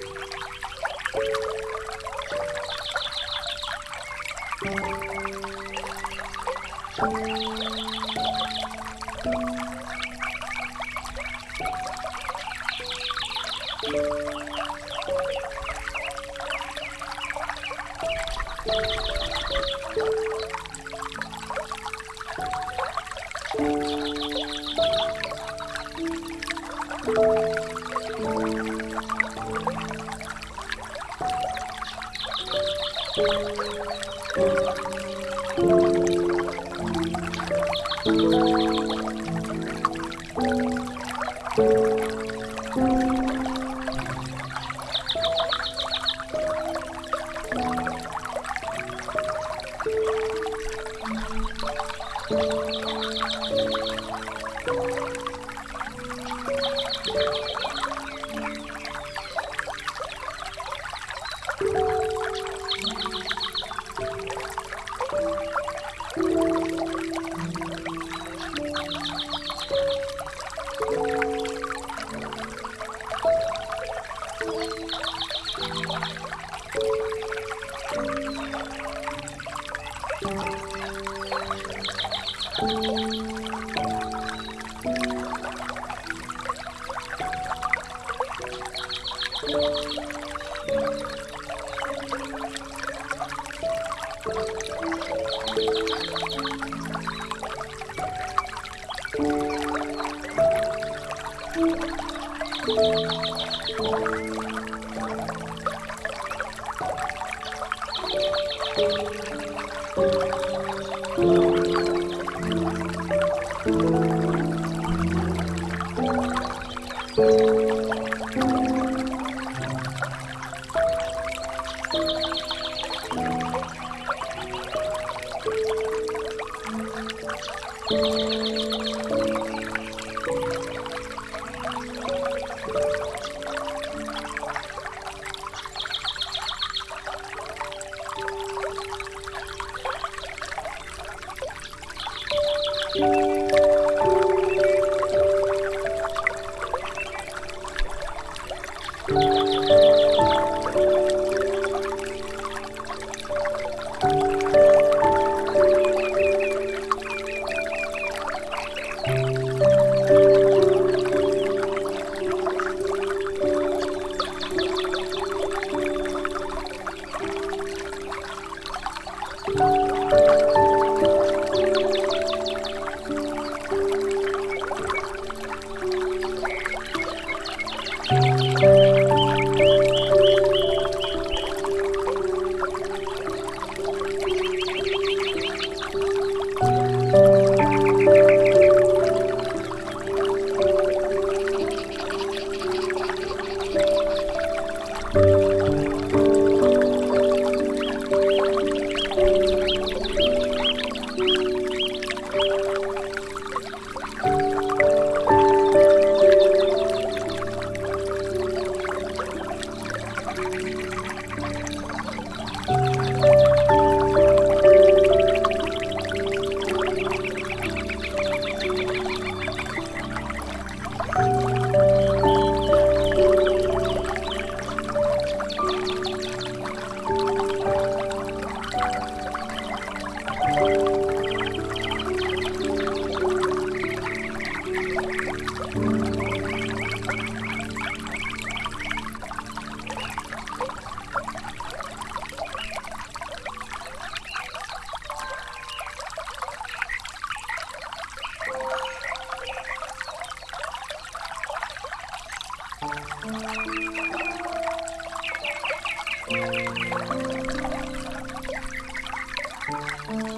Música Música Thank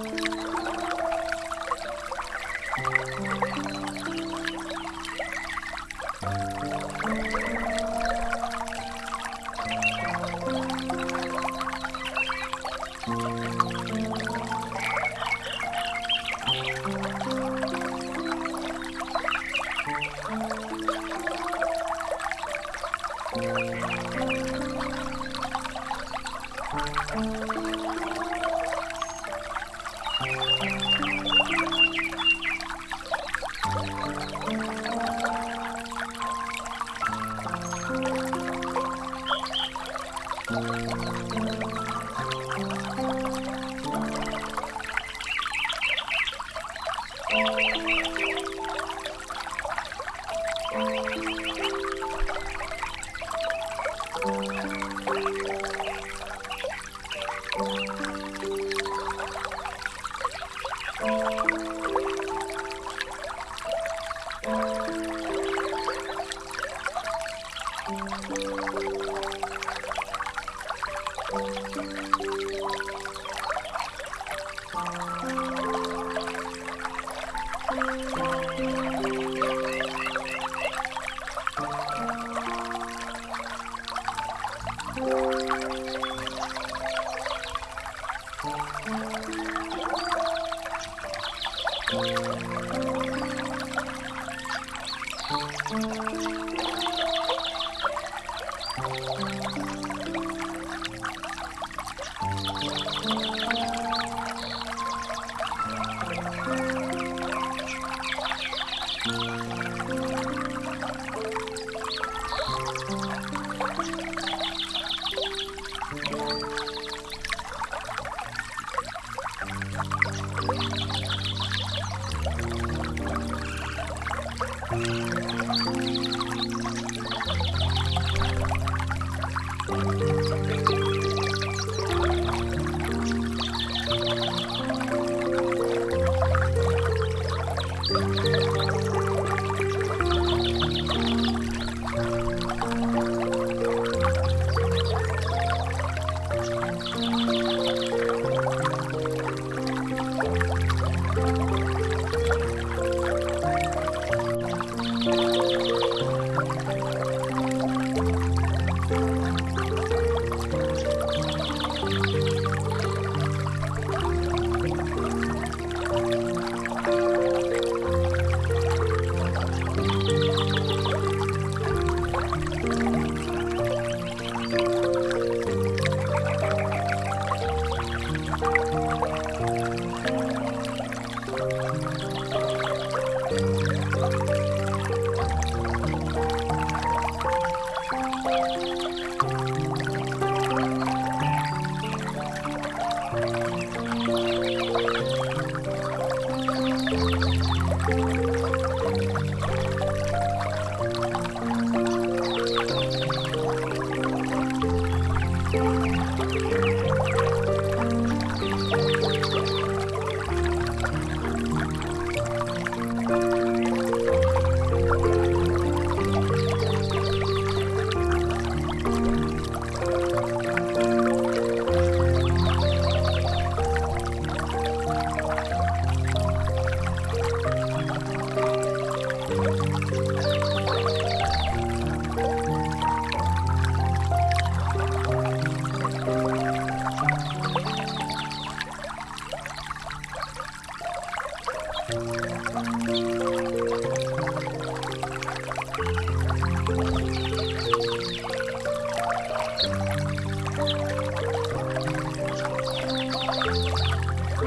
you.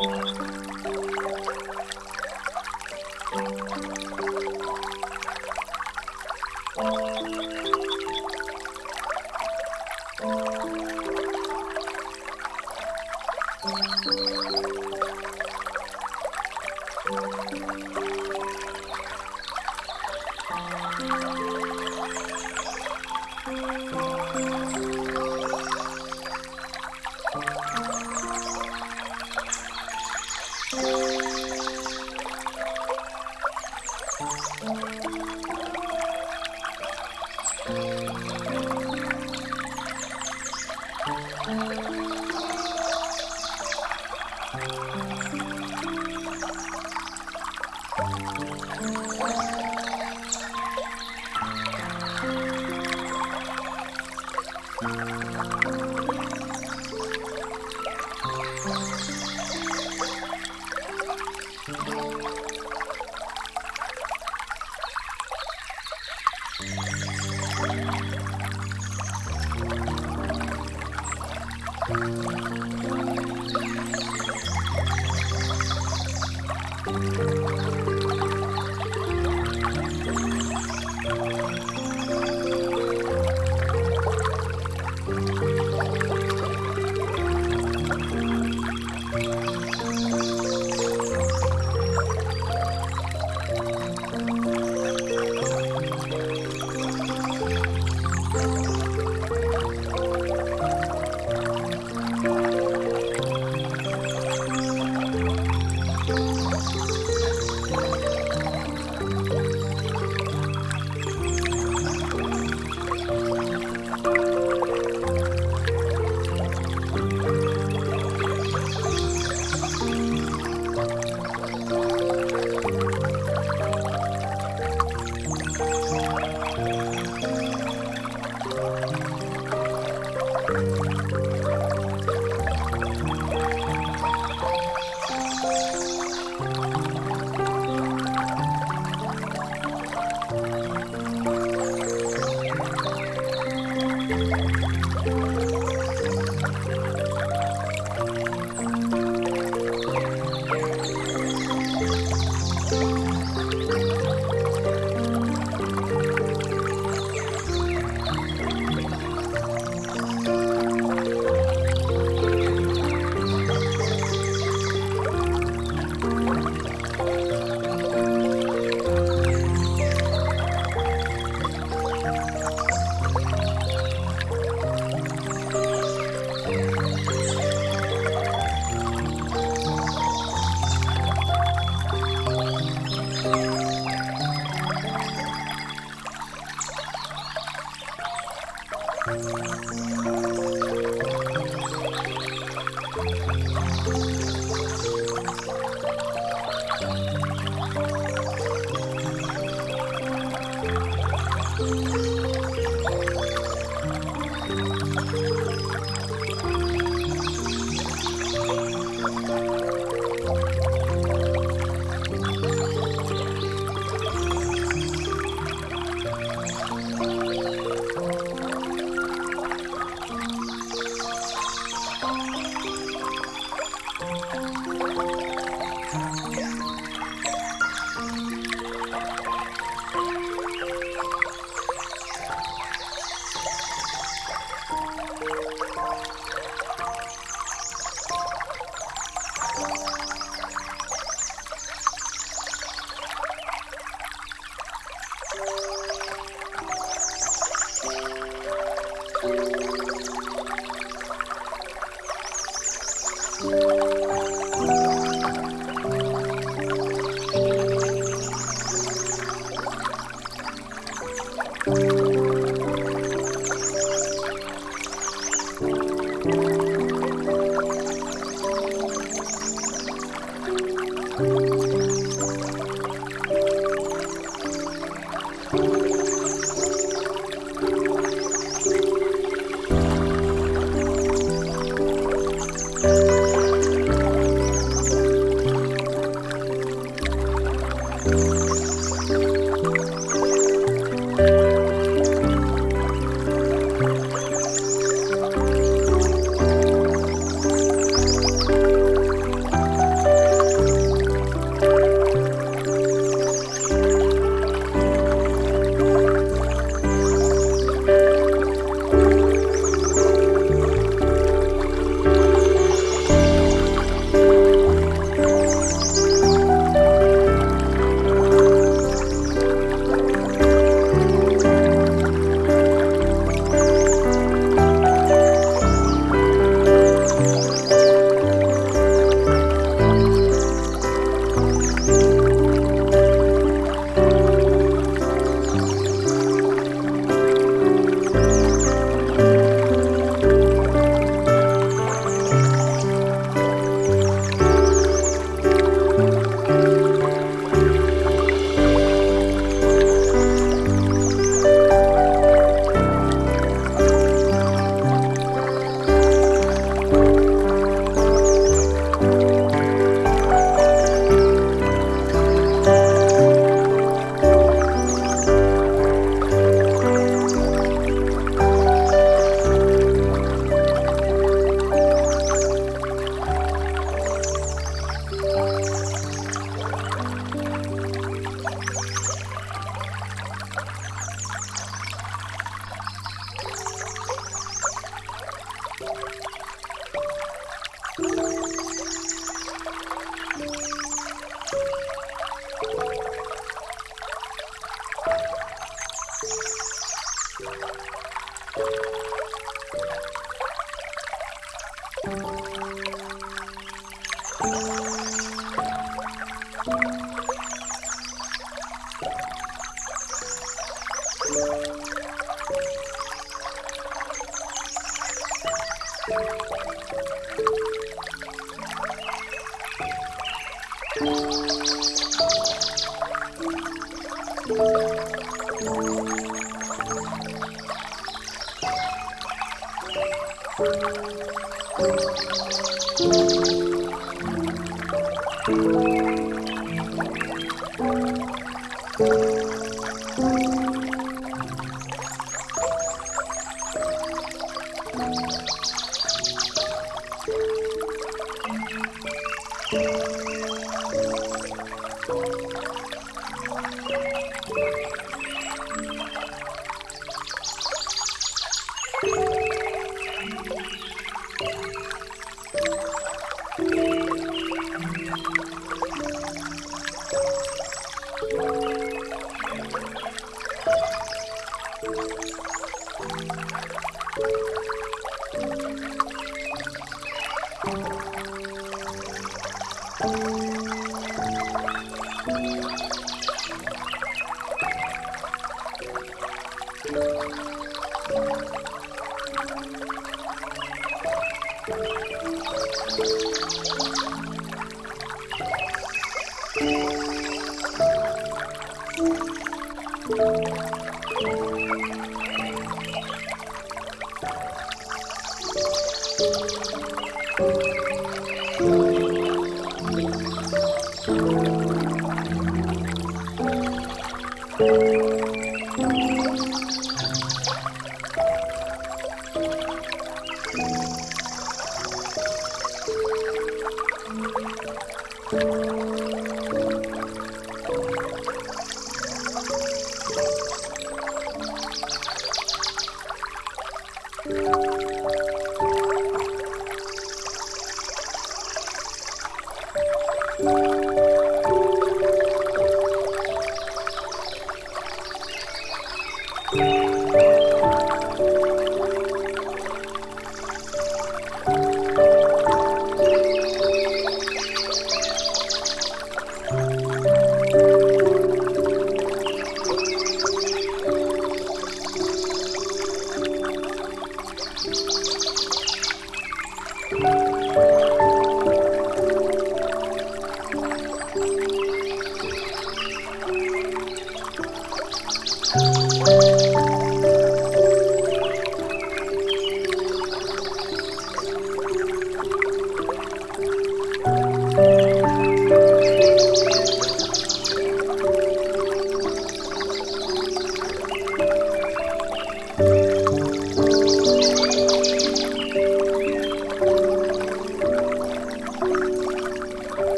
Música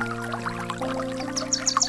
Música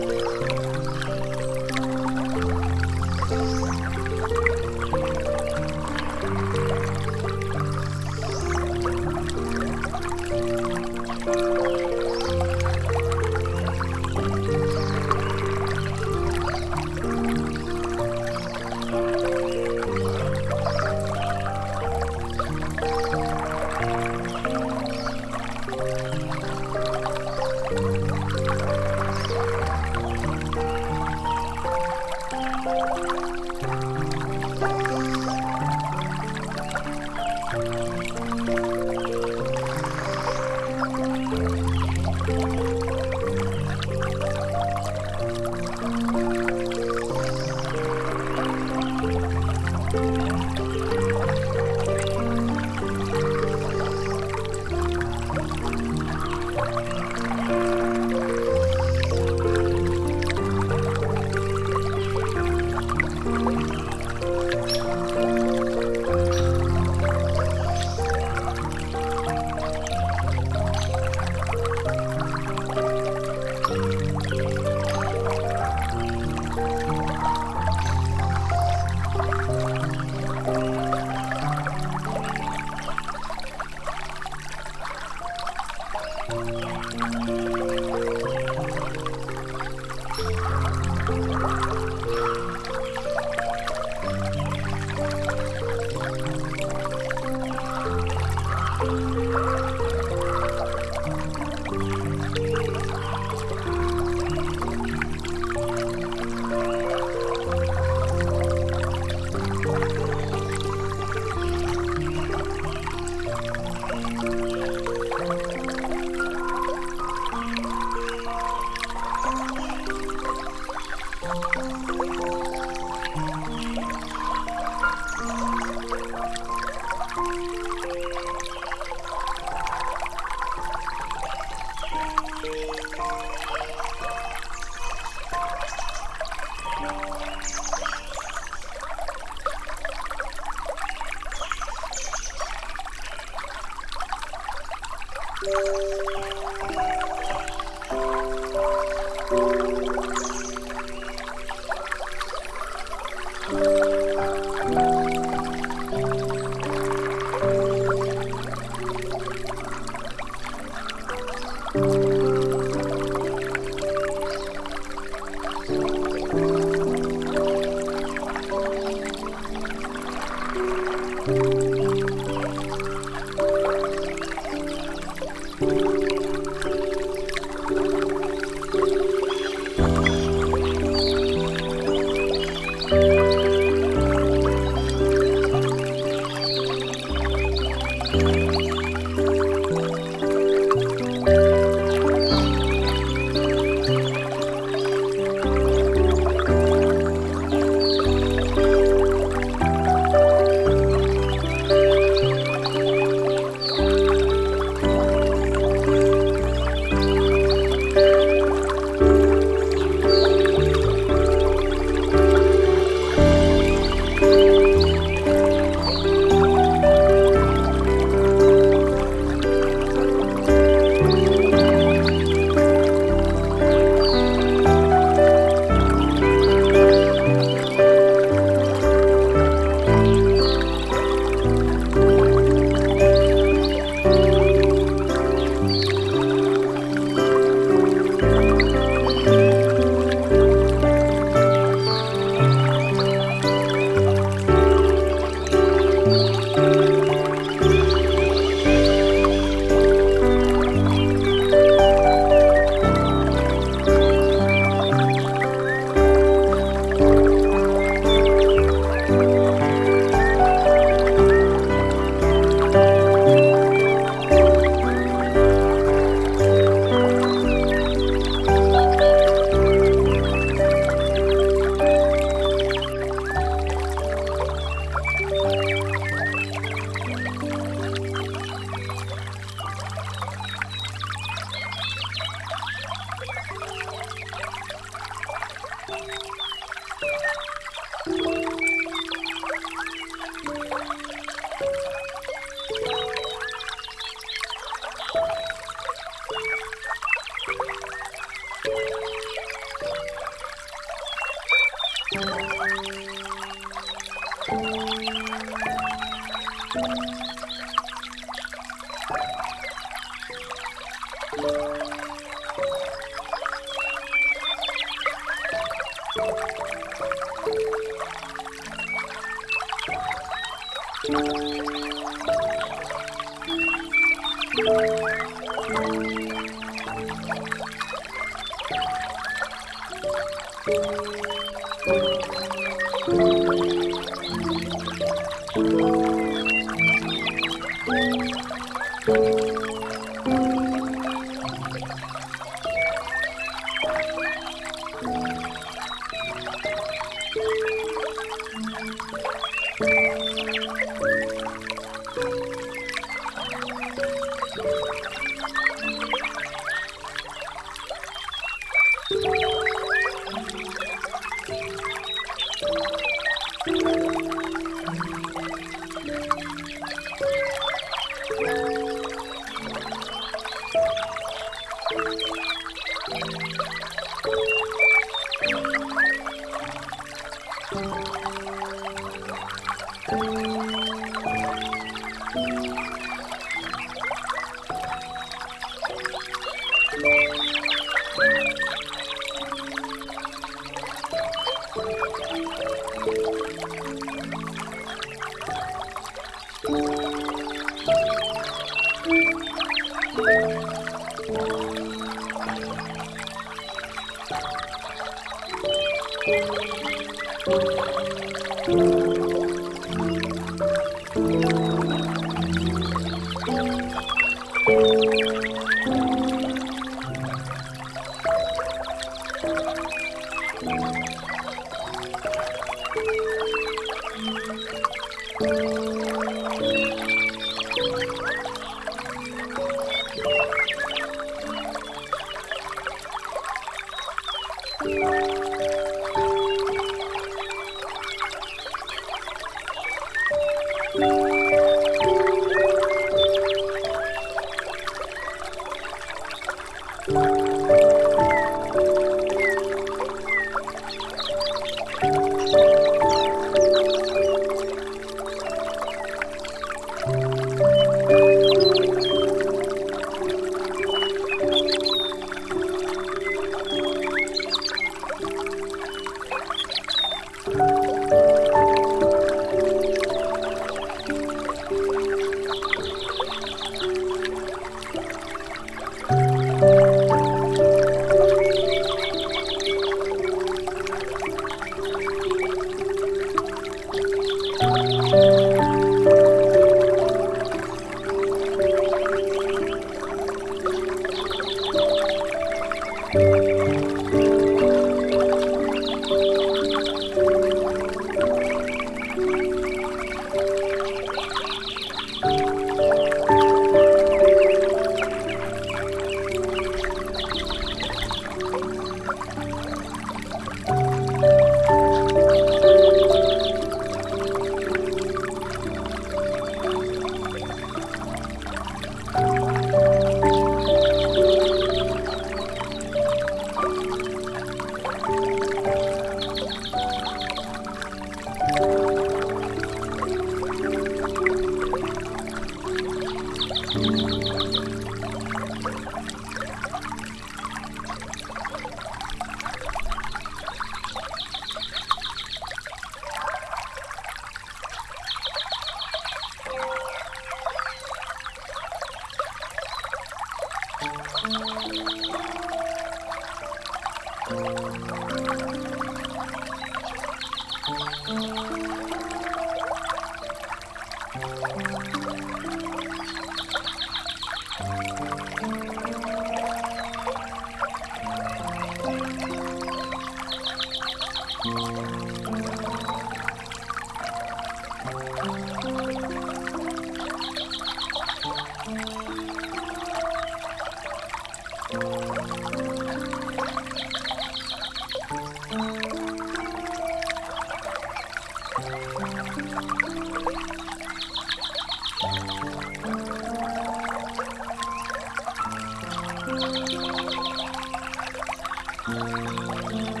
Música